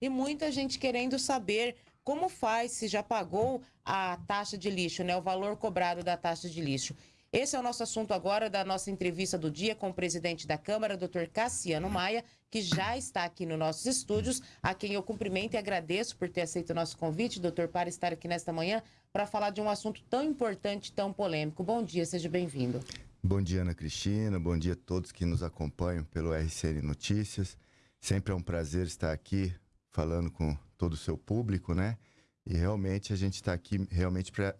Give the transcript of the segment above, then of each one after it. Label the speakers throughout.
Speaker 1: e muita gente querendo saber como faz, se já pagou a taxa de lixo, né? O valor cobrado da taxa de lixo. Esse é o nosso assunto agora da nossa entrevista do dia com o presidente da Câmara, doutor Cassiano Maia, que já está aqui nos nossos estúdios, a quem eu cumprimento e agradeço por ter aceito o nosso convite, doutor, para estar aqui nesta manhã para falar de um assunto tão importante, tão polêmico. Bom dia, seja bem-vindo.
Speaker 2: Bom dia, Ana Cristina. Bom dia a todos que nos acompanham pelo RCN Notícias. Sempre é um prazer estar aqui falando com todo o seu público, né? E realmente a gente está aqui realmente para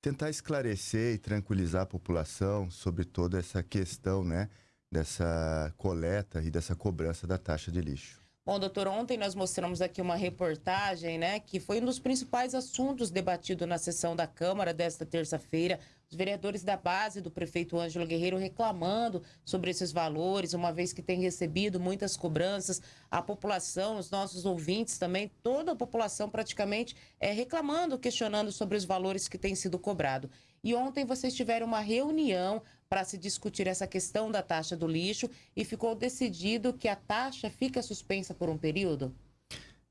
Speaker 2: tentar esclarecer e tranquilizar a população sobre toda essa questão, né? Dessa coleta e dessa cobrança da taxa de lixo.
Speaker 1: Bom, doutor, ontem nós mostramos aqui uma reportagem, né, que foi um dos principais assuntos debatidos na sessão da Câmara desta terça-feira, os vereadores da base do prefeito Ângelo Guerreiro reclamando sobre esses valores, uma vez que tem recebido muitas cobranças, a população, os nossos ouvintes também, toda a população praticamente é reclamando, questionando sobre os valores que têm sido cobrados. E ontem vocês tiveram uma reunião para se discutir essa questão da taxa do lixo e ficou decidido que a taxa fica suspensa por um período?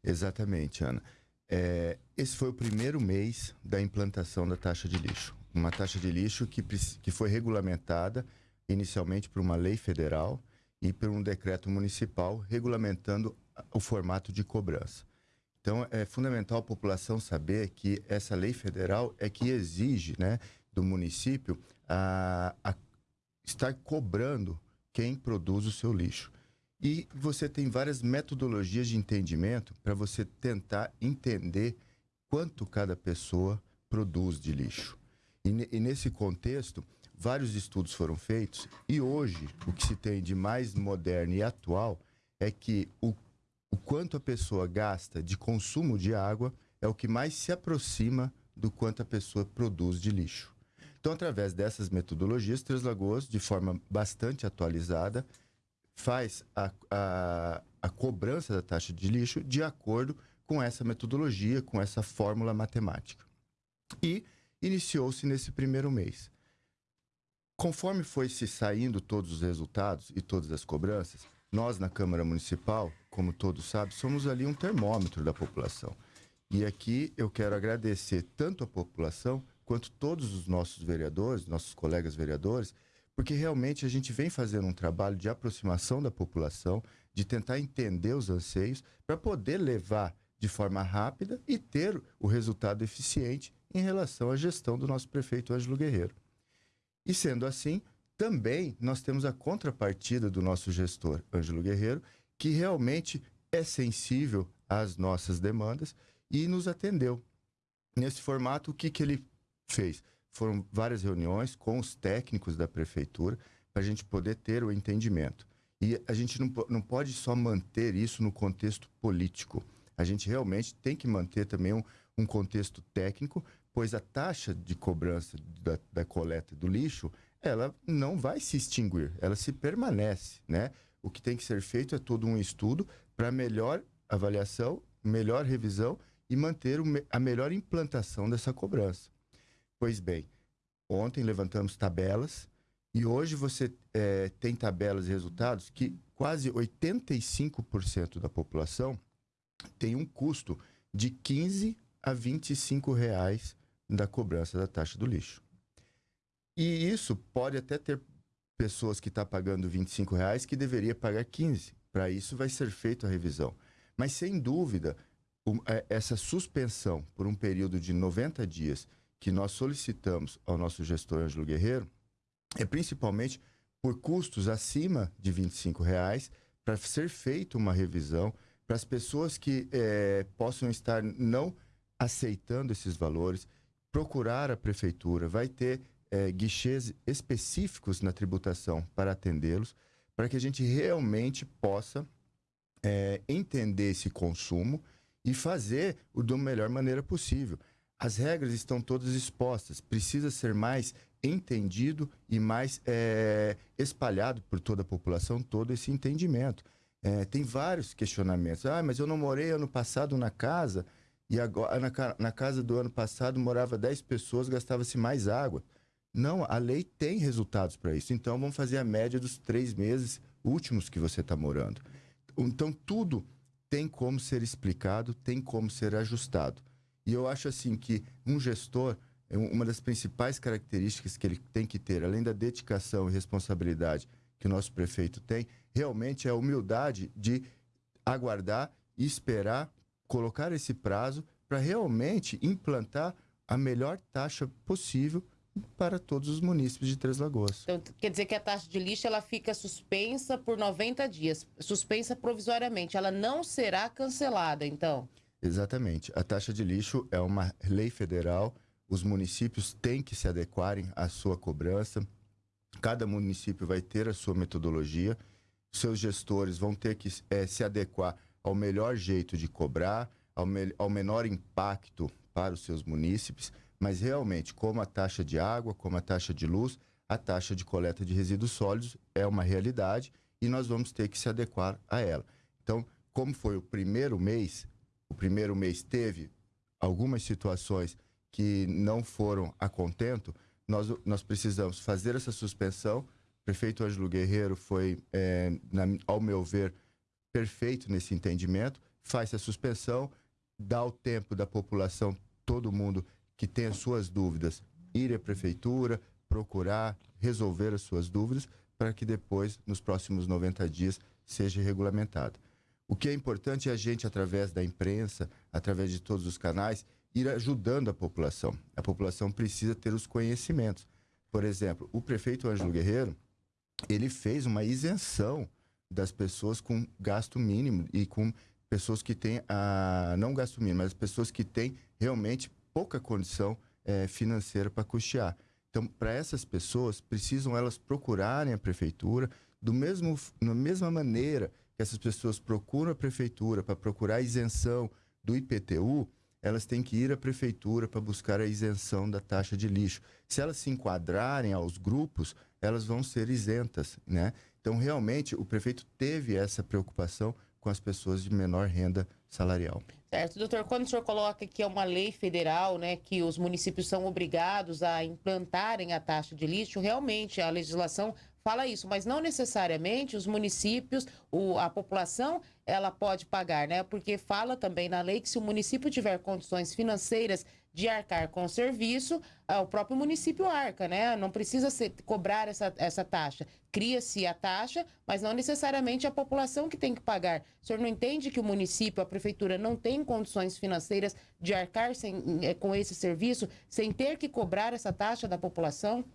Speaker 2: Exatamente, Ana. É, esse foi o primeiro mês da implantação da taxa de lixo uma taxa de lixo que, que foi regulamentada inicialmente por uma lei federal e por um decreto municipal regulamentando o formato de cobrança. Então, é fundamental a população saber que essa lei federal é que exige né, do município a, a estar cobrando quem produz o seu lixo. E você tem várias metodologias de entendimento para você tentar entender quanto cada pessoa produz de lixo. E, e, nesse contexto, vários estudos foram feitos e hoje o que se tem de mais moderno e atual é que o, o quanto a pessoa gasta de consumo de água é o que mais se aproxima do quanto a pessoa produz de lixo. Então, através dessas metodologias, Três Lagoas, de forma bastante atualizada, faz a, a, a cobrança da taxa de lixo de acordo com essa metodologia, com essa fórmula matemática. E iniciou-se nesse primeiro mês. Conforme foi se saindo todos os resultados e todas as cobranças, nós na Câmara Municipal, como todos sabem, somos ali um termômetro da população. E aqui eu quero agradecer tanto a população quanto todos os nossos vereadores, nossos colegas vereadores, porque realmente a gente vem fazendo um trabalho de aproximação da população, de tentar entender os anseios, para poder levar de forma rápida e ter o resultado eficiente em relação à gestão do nosso prefeito Ângelo Guerreiro. E sendo assim, também nós temos a contrapartida do nosso gestor Ângelo Guerreiro, que realmente é sensível às nossas demandas e nos atendeu. Nesse formato, o que, que ele fez? Foram várias reuniões com os técnicos da prefeitura para a gente poder ter o entendimento. E a gente não, não pode só manter isso no contexto político. A gente realmente tem que manter também um, um contexto técnico, pois a taxa de cobrança da, da coleta do lixo, ela não vai se extinguir, ela se permanece, né? O que tem que ser feito é todo um estudo para melhor avaliação, melhor revisão e manter a melhor implantação dessa cobrança. Pois bem, ontem levantamos tabelas e hoje você é, tem tabelas e resultados que quase 85% da população tem um custo de 15 a 25 reais da cobrança da taxa do lixo. E isso pode até ter pessoas que estão tá pagando 25 reais que deveria pagar 15. Para isso vai ser feita a revisão. Mas sem dúvida, é, essa suspensão por um período de 90 dias que nós solicitamos ao nosso gestor Ângelo Guerreiro é principalmente por custos acima de 25 reais para ser feita uma revisão para as pessoas que é, possam estar não aceitando esses valores, procurar a prefeitura, vai ter é, guichês específicos na tributação para atendê-los, para que a gente realmente possa é, entender esse consumo e fazer o da melhor maneira possível. As regras estão todas expostas, precisa ser mais entendido e mais é, espalhado por toda a população todo esse entendimento. É, tem vários questionamentos. Ah, mas eu não morei ano passado na casa e agora na, na casa do ano passado morava 10 pessoas, gastava-se mais água. Não, a lei tem resultados para isso. Então vamos fazer a média dos três meses últimos que você está morando. Então tudo tem como ser explicado, tem como ser ajustado. E eu acho assim que um gestor, é uma das principais características que ele tem que ter, além da dedicação e responsabilidade que o nosso prefeito tem, realmente é a humildade de aguardar e esperar, colocar esse prazo para realmente implantar a melhor taxa possível para todos os municípios de Três Lagoas.
Speaker 1: Então, quer dizer que a taxa de lixo ela fica suspensa por 90 dias, suspensa provisoriamente, ela não será cancelada, então?
Speaker 2: Exatamente. A taxa de lixo é uma lei federal, os municípios têm que se adequarem à sua cobrança. Cada município vai ter a sua metodologia, seus gestores vão ter que é, se adequar ao melhor jeito de cobrar, ao, me ao menor impacto para os seus munícipes, mas realmente, como a taxa de água, como a taxa de luz, a taxa de coleta de resíduos sólidos é uma realidade e nós vamos ter que se adequar a ela. Então, como foi o primeiro mês, o primeiro mês teve algumas situações que não foram a contento, nós, nós precisamos fazer essa suspensão. O prefeito Ângelo Guerreiro foi, é, na, ao meu ver, perfeito nesse entendimento, faz a suspensão, dá o tempo da população, todo mundo que tem as suas dúvidas, ir à prefeitura, procurar resolver as suas dúvidas, para que depois, nos próximos 90 dias, seja regulamentado. O que é importante é a gente, através da imprensa, através de todos os canais, ir ajudando a população. A população precisa ter os conhecimentos. Por exemplo, o prefeito Ângelo Guerreiro, ele fez uma isenção das pessoas com gasto mínimo e com pessoas que têm, a, não gasto mínimo, mas pessoas que têm realmente pouca condição é, financeira para custear. Então, para essas pessoas, precisam elas procurarem a prefeitura do mesmo, da mesma maneira que essas pessoas procuram a prefeitura para procurar isenção do IPTU, elas têm que ir à prefeitura para buscar a isenção da taxa de lixo. Se elas se enquadrarem aos grupos, elas vão ser isentas, né? Então, realmente, o prefeito teve essa preocupação com as pessoas de menor renda salarial.
Speaker 1: Certo, doutor, quando o senhor coloca que é uma lei federal, né, que os municípios são obrigados a implantarem a taxa de lixo, realmente a legislação fala isso, mas não necessariamente os municípios, o, a população, ela pode pagar, né? Porque fala também na lei que se o município tiver condições financeiras de arcar com o serviço, ah, o próprio município arca, né? Não precisa ser, cobrar essa, essa taxa. Cria-se a taxa, mas não necessariamente a população que tem que pagar. O senhor não entende que o município, a prefeitura, não tem condições financeiras de arcar sem, eh, com esse serviço, sem ter que cobrar essa taxa da população?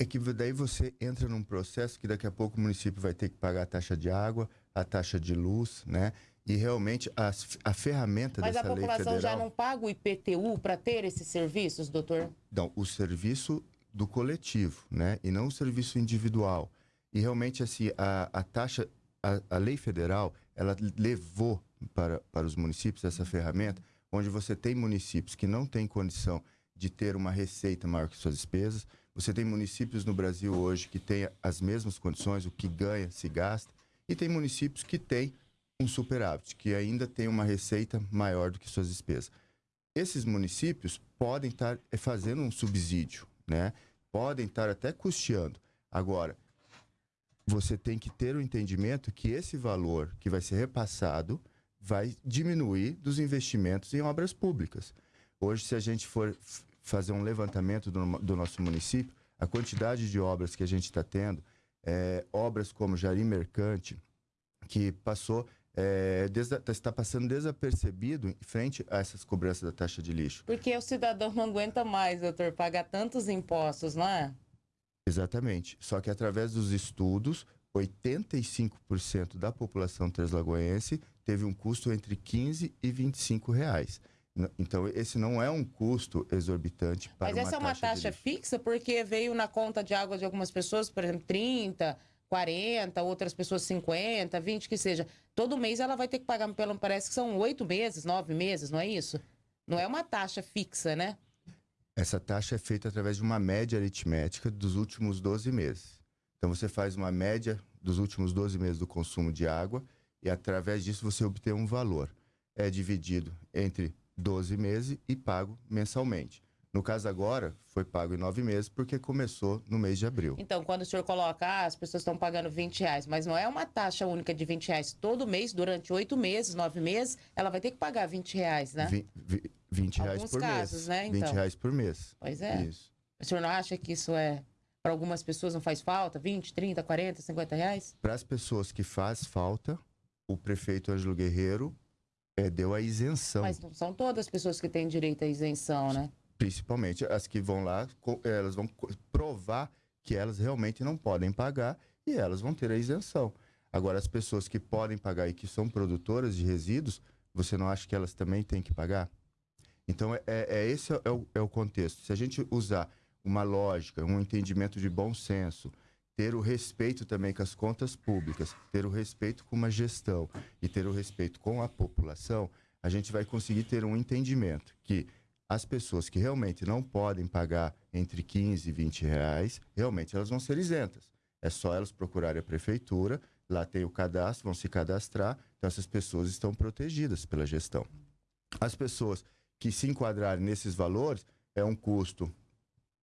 Speaker 2: É que daí você entra num processo que daqui a pouco o município vai ter que pagar a taxa de água, a taxa de luz, né? E realmente a, a ferramenta
Speaker 1: Mas
Speaker 2: dessa lei federal...
Speaker 1: Mas a população já não paga o IPTU para ter esses serviços, doutor?
Speaker 2: Não, o serviço do coletivo, né? E não o serviço individual. E realmente, assim, a, a taxa, a, a lei federal, ela levou para, para os municípios essa ferramenta, onde você tem municípios que não têm condição de ter uma receita maior que suas despesas. Você tem municípios no Brasil hoje que têm as mesmas condições, o que ganha se gasta, e tem municípios que têm um superávit, que ainda tem uma receita maior do que suas despesas. Esses municípios podem estar eh, fazendo um subsídio, né? Podem estar até custeando. Agora, você tem que ter o entendimento que esse valor que vai ser repassado vai diminuir dos investimentos em obras públicas. Hoje, se a gente for fazer um levantamento do, do nosso município, a quantidade de obras que a gente está tendo, é, obras como Jari Mercante, que passou é, está passando desapercebido em frente a essas cobranças da taxa de lixo.
Speaker 1: Porque o cidadão não aguenta mais, doutor, pagar tantos impostos, não é?
Speaker 2: Exatamente. Só que através dos estudos, 85% da população translagoense teve um custo entre 15 e 25 reais. Então, esse não é um custo exorbitante para
Speaker 1: Mas essa é uma taxa fixa porque veio na conta de água de algumas pessoas, por exemplo, 30, 40, outras pessoas 50, 20, que seja. Todo mês ela vai ter que pagar, pelo parece que são oito meses, nove meses, não é isso? Não é uma taxa fixa, né?
Speaker 2: Essa taxa é feita através de uma média aritmética dos últimos 12 meses. Então você faz uma média dos últimos 12 meses do consumo de água e através disso você obtém um valor. É dividido entre 12 meses e pago mensalmente. No caso agora, foi pago em nove meses, porque começou no mês de abril.
Speaker 1: Então, quando o senhor coloca, ah, as pessoas estão pagando 20 reais, mas não é uma taxa única de 20 reais. Todo mês, durante oito meses, nove meses, ela vai ter que pagar 20 reais, né?
Speaker 2: 20, 20 reais
Speaker 1: Alguns
Speaker 2: por
Speaker 1: casos,
Speaker 2: mês.
Speaker 1: né,
Speaker 2: 20
Speaker 1: então?
Speaker 2: reais por mês.
Speaker 1: Pois é.
Speaker 2: Isso.
Speaker 1: O senhor não acha que isso é, para algumas pessoas não faz falta? 20, 30, 40, 50 reais?
Speaker 2: Para as pessoas que faz falta, o prefeito Ângelo Guerreiro eh, deu a isenção.
Speaker 1: Mas não são todas as pessoas que têm direito à isenção, né?
Speaker 2: Principalmente as que vão lá, elas vão provar que elas realmente não podem pagar e elas vão ter a isenção. Agora, as pessoas que podem pagar e que são produtoras de resíduos, você não acha que elas também têm que pagar? Então, é, é esse é o, é o contexto. Se a gente usar uma lógica, um entendimento de bom senso, ter o respeito também com as contas públicas, ter o respeito com uma gestão e ter o respeito com a população, a gente vai conseguir ter um entendimento que as pessoas que realmente não podem pagar entre 15 e 20 reais, realmente elas vão ser isentas. É só elas procurarem a prefeitura, lá tem o cadastro, vão se cadastrar, então essas pessoas estão protegidas pela gestão. As pessoas que se enquadrarem nesses valores, é um custo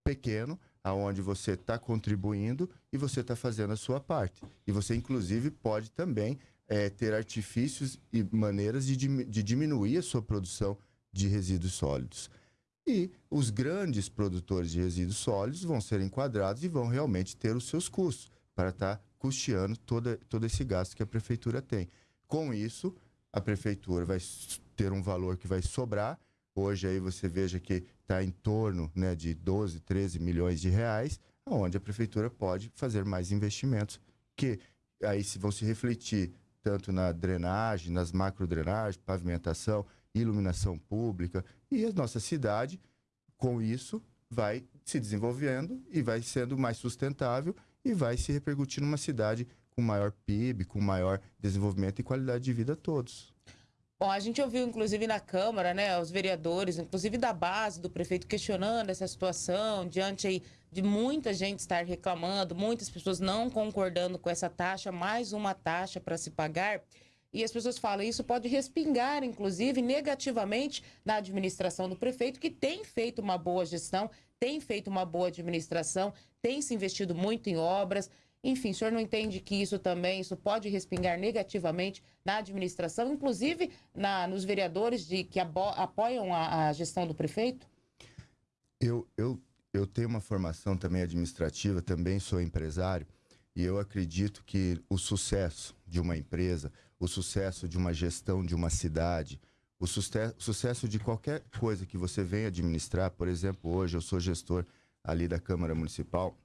Speaker 2: pequeno, aonde você está contribuindo e você está fazendo a sua parte. E você, inclusive, pode também eh, ter artifícios e maneiras de, de diminuir a sua produção de resíduos sólidos. E os grandes produtores de resíduos sólidos vão ser enquadrados e vão realmente ter os seus custos para estar custeando toda, todo esse gasto que a prefeitura tem. Com isso, a prefeitura vai ter um valor que vai sobrar. Hoje aí você veja que está em torno né, de 12, 13 milhões de reais, onde a prefeitura pode fazer mais investimentos, que aí se vão se refletir tanto na drenagem, nas macrodrenagens, pavimentação, iluminação pública e a nossa cidade, com isso, vai se desenvolvendo e vai sendo mais sustentável e vai se repercutir numa cidade com maior PIB, com maior desenvolvimento e qualidade de vida a todos.
Speaker 1: Bom, a gente ouviu, inclusive, na Câmara, né, os vereadores, inclusive da base do prefeito, questionando essa situação, diante aí de muita gente estar reclamando, muitas pessoas não concordando com essa taxa, mais uma taxa para se pagar. E as pessoas falam, isso pode respingar, inclusive, negativamente na administração do prefeito, que tem feito uma boa gestão, tem feito uma boa administração, tem se investido muito em obras. Enfim, o senhor não entende que isso também, isso pode respingar negativamente na administração, inclusive na, nos vereadores de, que abo- apoiam a, a gestão do prefeito?
Speaker 2: Eu, eu, eu tenho uma formação também administrativa, também sou empresário, e eu acredito que o sucesso de uma empresa, o sucesso de uma gestão de uma cidade, o suce- sucesso de qualquer coisa que você venha administrar, por exemplo, hoje eu sou gestor ali da Câmara Municipal,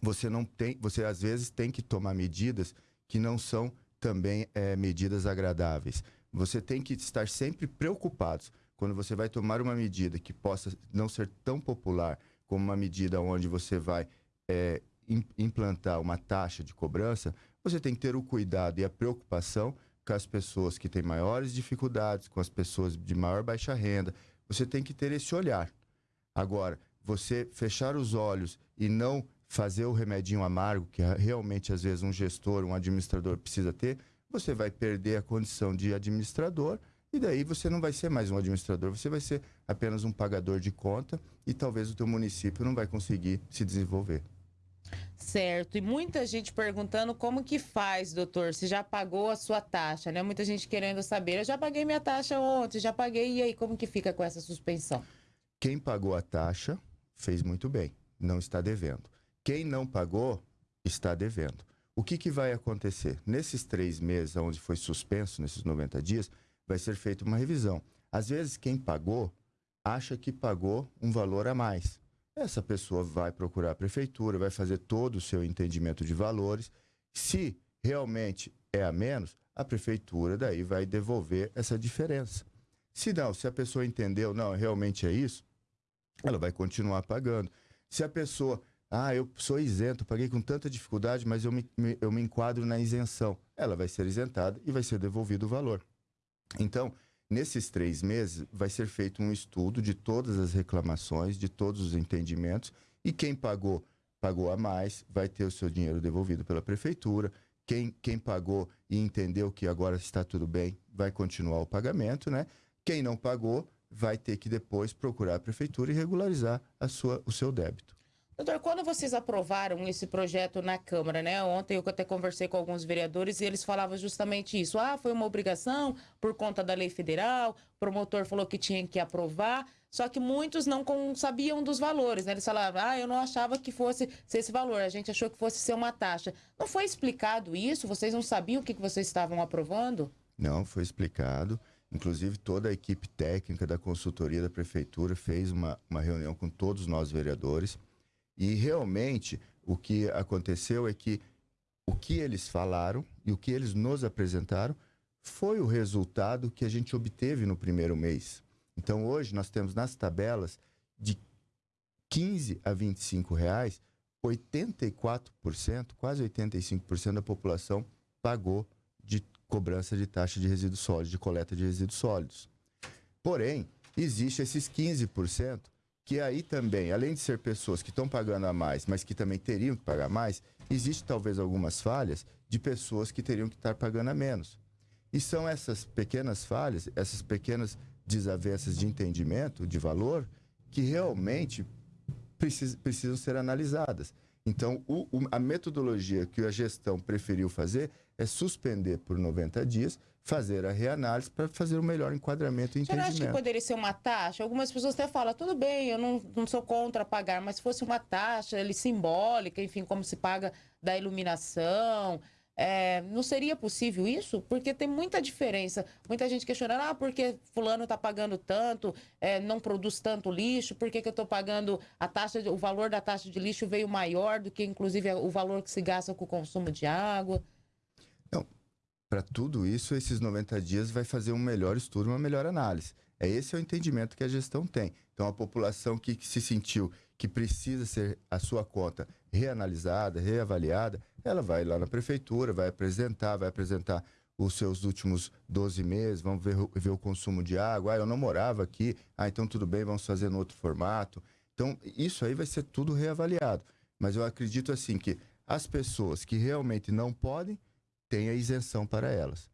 Speaker 2: você não tem, você às vezes tem que tomar medidas que não são também eh, medidas agradáveis. Você tem que estar sempre preocupados quando você vai tomar uma medida que possa não ser tão popular como uma medida onde você vai im- implantar uma taxa de cobrança, você tem que ter o cuidado e a preocupação com as pessoas que têm maiores dificuldades, com as pessoas de maior baixa renda. Você tem que ter esse olhar. Agora, você fechar os olhos e não fazer o remedinho amargo, que realmente às vezes um gestor, um administrador precisa ter, você vai perder a condição de administrador e daí você não vai ser mais um administrador, você vai ser apenas um pagador de conta e talvez o teu município não vai conseguir se desenvolver.
Speaker 1: Certo. E muita gente perguntando como que faz, doutor, se já pagou a sua taxa, né? Muita gente querendo saber. Eu já paguei minha taxa ontem, já paguei, e aí, como que fica com essa suspensão?
Speaker 2: Quem pagou a taxa fez muito bem, não está devendo. Quem não pagou está devendo. O que, que vai acontecer? Nesses três meses, onde foi suspenso, nesses 90 dias, vai ser feita uma revisão. Às vezes, quem pagou acha que pagou um valor a mais. Essa pessoa vai procurar a prefeitura, vai fazer todo o seu entendimento de valores. Se realmente é a menos, a prefeitura daí vai devolver essa diferença. Se não, se a pessoa entendeu, não, realmente é isso, ela vai continuar pagando. Se a pessoa, ah, eu sou isento, paguei com tanta dificuldade, mas eu me, me- eu me enquadro na isenção, ela vai ser isentada e vai ser devolvido o valor. Então, nesses três meses, vai ser feito um estudo de todas as reclamações, de todos os entendimentos, e quem pagou, pagou a mais, vai ter o seu dinheiro devolvido pela prefeitura. Quem, quem pagou e entendeu que agora está tudo bem, vai continuar o pagamento, né? Quem não pagou vai ter que depois procurar a prefeitura e regularizar a sua, o seu débito.
Speaker 1: Doutor, quando vocês aprovaram esse projeto na Câmara, né? Ontem eu até conversei com alguns vereadores e eles falavam justamente isso. Ah, foi uma obrigação por conta da lei federal, o promotor falou que tinha que aprovar, só que muitos não sabiam dos valores, né? Eles falavam, ah, eu não achava que fosse ser esse valor, a gente achou que fosse ser uma taxa. Não foi explicado isso? Vocês não sabiam o que vocês estavam aprovando?
Speaker 2: Não, foi explicado. Inclusive, toda a equipe técnica da consultoria da prefeitura fez uma, uma reunião com todos nós vereadores e realmente o que aconteceu é que o que eles falaram e o que eles nos apresentaram foi o resultado que a gente obteve no primeiro mês. Então hoje nós temos nas tabelas de 15 a 25 reais, 84%, quase 85% da população pagou de cobrança de taxa de resíduos sólidos, de coleta de resíduos sólidos. Porém, existe esses 15% que aí também, além de ser pessoas que estão pagando a mais, mas que também teriam que pagar mais, existe talvez algumas falhas de pessoas que teriam que estar pagando a menos. E são essas pequenas falhas, essas pequenas desavenças de entendimento, de valor, que realmente precis, precisam ser analisadas. Então, o, o, a metodologia que a gestão preferiu fazer é suspender por 90 dias fazer a reanálise para fazer o melhor enquadramento e entendimento.
Speaker 1: Você acha que poderia ser uma taxa? Algumas pessoas até falam, tudo bem, eu não, não sou contra pagar, mas se fosse uma taxa ali, simbólica, enfim, como se paga da iluminação, é, não seria possível isso? Porque tem muita diferença. Muita gente questionando, ah, porque fulano está pagando tanto, é, não produz tanto lixo, por que, que eu estou pagando a taxa, de, o valor da taxa de lixo veio maior do que, inclusive, o valor que se gasta com o consumo de água?
Speaker 2: Para tudo isso, esses 90 dias vai fazer um melhor estudo, uma melhor análise. É esse é o entendimento que a gestão tem. Então, a população que, que se sentiu que precisa ser a sua conta reanalisada, reavaliada, ela vai lá na prefeitura, vai apresentar, vai apresentar os seus últimos 12 meses, vamos ver, ver o consumo de água. Ah, eu não morava aqui, ah, então tudo bem, vamos fazer no outro formato. Então, isso aí vai ser tudo reavaliado. Mas eu acredito assim que as pessoas que realmente não podem, tem a isenção para elas.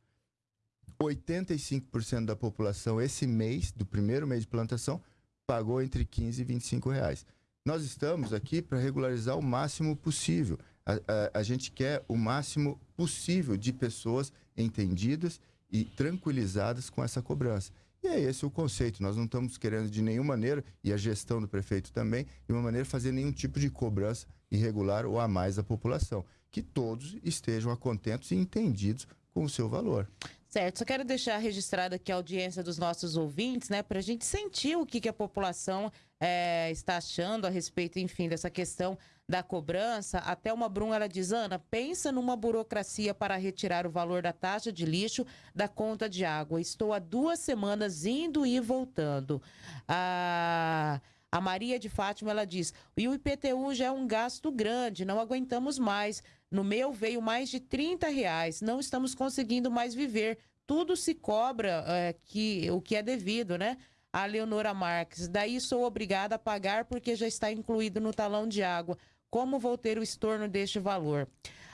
Speaker 2: 85% da população esse mês, do primeiro mês de plantação, pagou entre 15 e 25 reais. Nós estamos aqui para regularizar o máximo possível. A, a, a, gente quer o máximo possível de pessoas entendidas e tranquilizadas com essa cobrança. E é esse o conceito. Nós não estamos querendo de nenhuma maneira, e a gestão do prefeito também, de uma maneira fazer nenhum tipo de cobrança irregular ou a mais da população que todos estejam contentos e entendidos com o seu valor.
Speaker 1: Certo, só quero deixar registrada aqui a audiência dos nossos ouvintes, né, para a gente sentir o que, que a população é, está achando a respeito, enfim, dessa questão da cobrança. Até uma Brum, ela diz, Ana, pensa numa burocracia para retirar o valor da taxa de lixo da conta de água. Estou há duas semanas indo e voltando. Ah... A Maria de Fátima, ela diz, e o IPTU já é um gasto grande, não aguentamos mais. No meu veio mais de 30 reais. Não estamos conseguindo mais viver. Tudo se cobra é, que, o que é devido, né? A Leonora Marques. Daí sou obrigada a pagar porque já está incluído no talão de água. Como vou ter o estorno deste valor?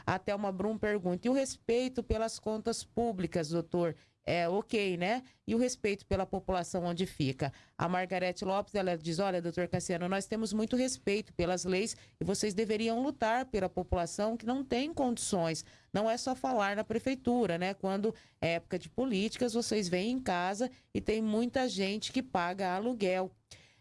Speaker 1: Até uma Brum pergunta. E o respeito pelas contas públicas, doutor? É ok, né? E o respeito pela população onde fica. A Margarete Lopes, ela diz, olha, doutor Cassiano, nós temos muito respeito pelas leis e vocês deveriam lutar pela população que não tem condições. Não é só falar na prefeitura, né? Quando é época de políticas, vocês vêm em casa e tem muita gente que paga aluguel.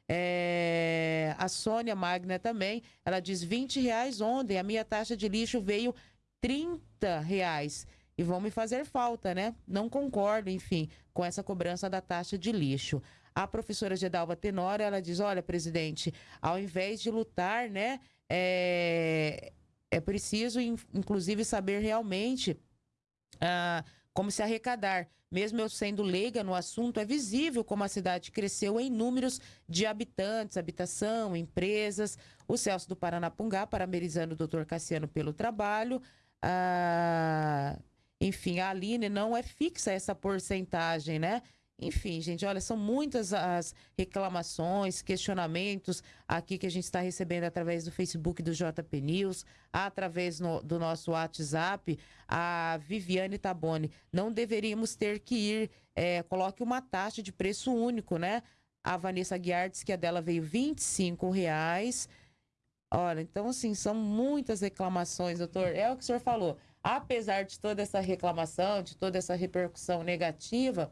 Speaker 1: É... A Sônia Magna também, ela diz 20 reais ontem, a minha taxa de lixo veio 30 reais e vão me fazer falta, né? Não concordo, enfim, com essa cobrança da taxa de lixo. A professora Gedalva Tenório, ela diz, olha, presidente, ao invés de lutar, né, é, é preciso, inclusive, saber realmente ah, como se arrecadar. Mesmo eu sendo leiga no assunto, é visível como a cidade cresceu em números de habitantes, habitação, empresas. O Celso do Paranapungá, parabenizando o doutor Cassiano pelo trabalho. Ah, enfim, a Aline não é fixa essa porcentagem, né? Enfim, gente, olha, são muitas as reclamações, questionamentos aqui que a gente está recebendo através do Facebook do JP News, através no, do nosso WhatsApp. A Viviane Taboni, não deveríamos ter que ir, é, coloque uma taxa de preço único, né? A Vanessa Guiar disse que a dela veio 25 reais. Olha, então, assim, são muitas reclamações, doutor. É o que o senhor falou. Apesar de toda essa reclamação, de toda essa repercussão negativa,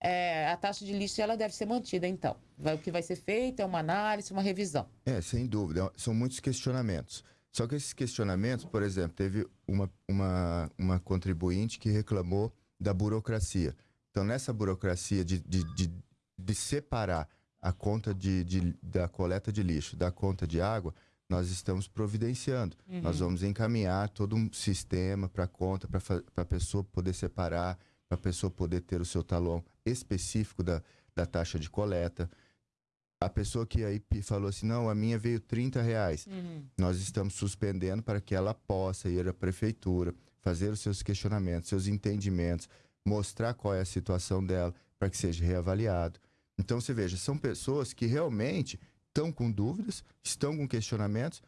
Speaker 1: é, a taxa de lixo ela deve ser mantida, então. Vai, o que vai ser feito é uma análise, uma revisão.
Speaker 2: É, sem dúvida. São muitos questionamentos. Só que esses questionamentos, por exemplo, teve uma, uma, uma contribuinte que reclamou da burocracia. Então, nessa burocracia de, de, de, de separar a conta de, de, da coleta de lixo da conta de água, nós estamos providenciando. Uhum. Nós vamos encaminhar todo um sistema para a conta, para a pessoa poder separar, para a pessoa poder ter o seu talão específico da, da taxa de coleta. A pessoa que aí falou assim, não, a minha veio 30 reais. Uhum. Nós estamos suspendendo para que ela possa ir à prefeitura, fazer os seus questionamentos, seus entendimentos, mostrar qual é a situação dela para que seja reavaliado. Então, você veja, são pessoas que realmente estão com dúvidas, estão com questionamentos.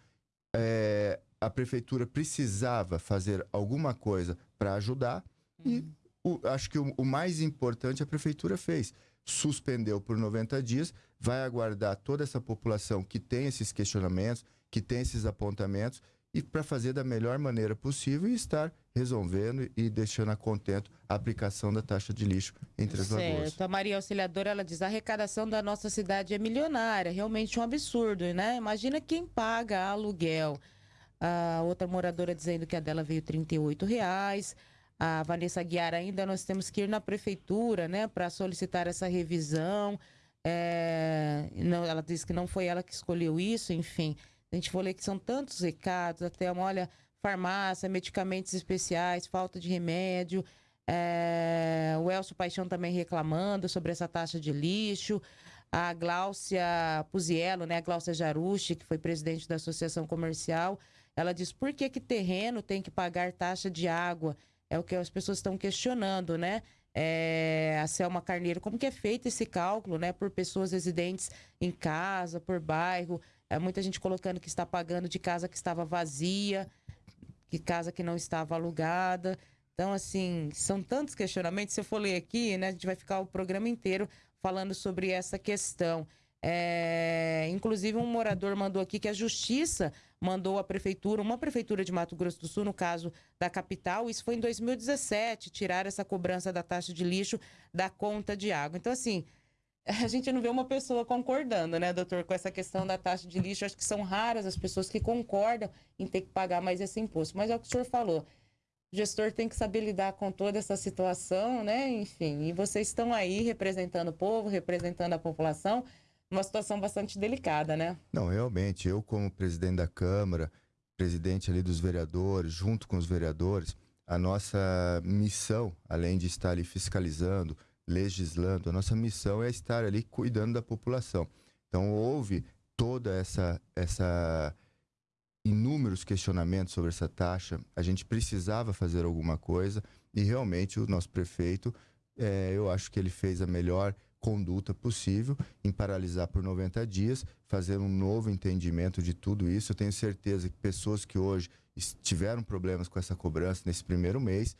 Speaker 2: É, a prefeitura precisava fazer alguma coisa para ajudar uhum. e o, acho que o, o, mais importante a prefeitura fez. Suspendeu por 90 dias, vai aguardar toda essa população que tem esses questionamentos, que tem esses apontamentos e para fazer da melhor maneira possível e estar resolvendo e deixando a contento a aplicação da taxa de lixo entre as certo.
Speaker 1: A Maria Auxiliadora, ela diz, a arrecadação da nossa cidade é milionária, realmente um absurdo, né? Imagina quem paga aluguel. A outra moradora dizendo que a dela veio R$ reais. A Vanessa Guiar ainda nós temos que ir na prefeitura, né, para solicitar essa revisão. É, não, ela disse que não foi ela que escolheu isso, enfim. A gente ler que são tantos recados, até, olha, farmácia, medicamentos especiais, falta de remédio. É, o Elcio Paixão também reclamando sobre essa taxa de lixo. A Gláucia Puziello, né, a Gláucia Jarucci, que foi presidente da Associação Comercial, ela diz por que que terreno tem que pagar taxa de água? É o que as pessoas estão questionando, né? É, a Selma Carneiro, como que é feito esse cálculo, né? Por pessoas residentes em casa, por bairro. É, muita gente colocando que está pagando de casa que estava vazia, que casa que não estava alugada. Então, assim, são tantos questionamentos. Se eu for ler aqui, né, a gente vai ficar o programa inteiro falando sobre essa questão. É, inclusive, um morador mandou aqui que a justiça mandou a prefeitura, uma prefeitura de Mato Grosso do Sul, no caso da capital, isso foi em 2017, tirar essa cobrança da taxa de lixo da conta de água. Então, assim, a gente não vê uma pessoa concordando, né, doutor, com essa questão da taxa de lixo. Acho que são raras as pessoas que concordam em ter que pagar mais esse imposto. Mas é o que o senhor falou. O gestor tem que saber lidar com toda essa situação, né? Enfim, e vocês estão aí representando o povo, representando a população, uma situação bastante delicada, né?
Speaker 2: Não, realmente, eu como presidente da Câmara, presidente ali dos vereadores, junto com os vereadores, a nossa missão, além de estar ali fiscalizando, legislando, a nossa missão é estar ali cuidando da população. Então houve toda essa essa inúmeros questionamentos sobre essa taxa. A gente precisava fazer alguma coisa e realmente o nosso prefeito, é, eu acho que ele fez a melhor conduta possível em paralisar por 90 dias, fazer um novo entendimento de tudo isso. Eu tenho certeza que pessoas que hoje tiveram problemas com essa cobrança nesse primeiro mês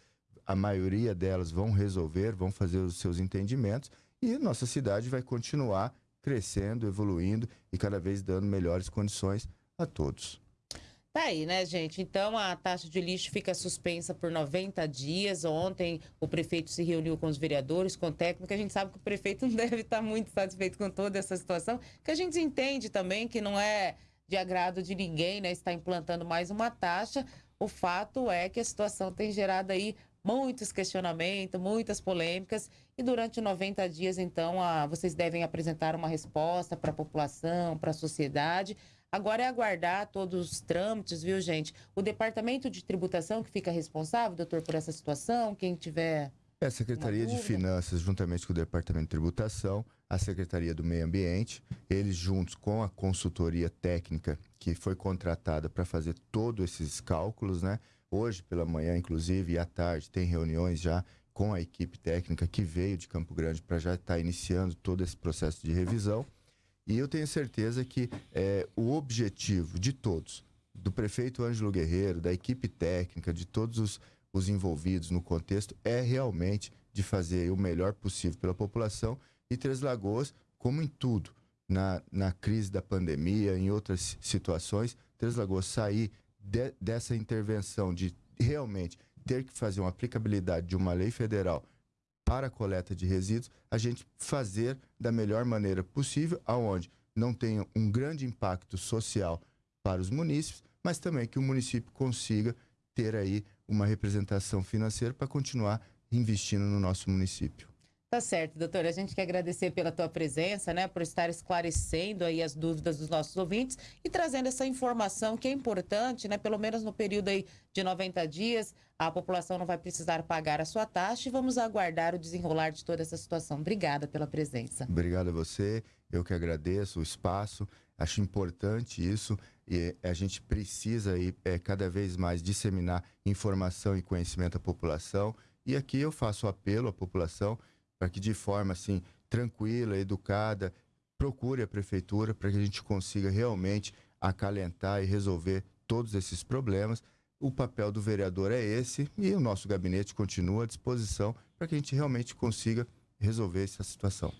Speaker 2: a maioria delas vão resolver, vão fazer os seus entendimentos e nossa cidade vai continuar crescendo, evoluindo e cada vez dando melhores condições a todos.
Speaker 1: Tá aí, né, gente? Então a taxa de lixo fica suspensa por 90 dias. Ontem o prefeito se reuniu com os vereadores, com o técnico. A gente sabe que o prefeito não deve estar muito satisfeito com toda essa situação, que a gente entende também que não é de agrado de ninguém, né? Está implantando mais uma taxa. O fato é que a situação tem gerado aí muitos questionamentos, muitas polêmicas. E durante 90 dias, então, a, vocês devem apresentar uma resposta para a população, para a sociedade. Agora é aguardar todos os trâmites, viu, gente? O Departamento de Tributação que fica responsável, doutor, por essa situação, quem tiver.
Speaker 2: É a Secretaria de Finanças, juntamente com o Departamento de Tributação, a Secretaria do Meio Ambiente, eles juntos com a consultoria técnica que foi contratada para fazer todos esses cálculos, né? Hoje pela manhã, inclusive, e à tarde, tem reuniões já com a equipe técnica que veio de Campo Grande para já estar tá iniciando todo esse processo de revisão. E eu tenho certeza que é, o objetivo de todos, do prefeito Ângelo Guerreiro, da equipe técnica, de todos os, os envolvidos no contexto, é realmente de fazer o melhor possível pela população e Três Lagoas como em tudo, na, na crise da pandemia, em outras situações, Três Lagoas sair de, dessa intervenção de realmente ter que fazer uma aplicabilidade de uma lei federal para a coleta de resíduos, a gente fazer da melhor maneira possível, aonde não tenha um grande impacto social para os munícipes, mas também que o município consiga ter aí uma representação financeira para continuar investindo no nosso município.
Speaker 1: Tá certo, doutor. A gente quer agradecer pela tua presença, né, por estar esclarecendo aí as dúvidas dos nossos ouvintes e trazendo essa informação que é importante, né, pelo menos no período aí de 90 dias, a população não vai precisar pagar a sua taxa e vamos aguardar o desenrolar de toda essa situação. Obrigada pela presença.
Speaker 2: Obrigado a você. Eu que agradeço o espaço. Acho importante isso e a gente precisa aí é, cada vez mais disseminar informação e conhecimento à população. E aqui eu faço apelo à população para que de forma assim tranquila, educada, procure a prefeitura para que a gente consiga realmente acalentar e resolver todos esses problemas. O papel do vereador é esse e o nosso gabinete continua à disposição para que a gente realmente consiga resolver essa situação.